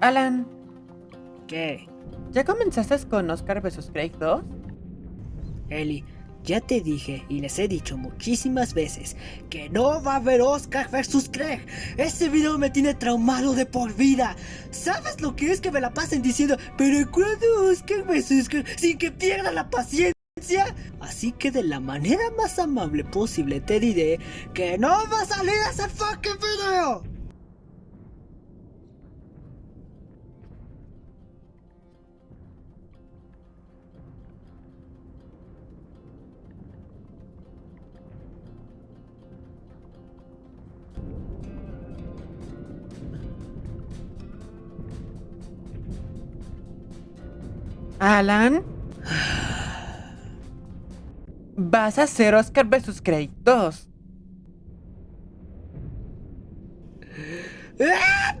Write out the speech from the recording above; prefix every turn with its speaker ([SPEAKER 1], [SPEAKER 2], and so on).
[SPEAKER 1] Alan,
[SPEAKER 2] ¿Qué?
[SPEAKER 1] ¿ya comenzaste con Oscar vs. Craig 2?
[SPEAKER 2] Eli, ya te dije y les he dicho muchísimas veces que no va a haber Oscar vs. Craig. Ese video me tiene traumado de por vida. ¿Sabes lo que es que me la pasen diciendo, pero cuándo Oscar vs. Craig sin que pierda la paciencia? Así que de la manera más amable posible te diré que no va a salir ese fucking video.
[SPEAKER 1] Alan, vas a hacer Oscar vs. Craig 2.
[SPEAKER 2] ¡Ah!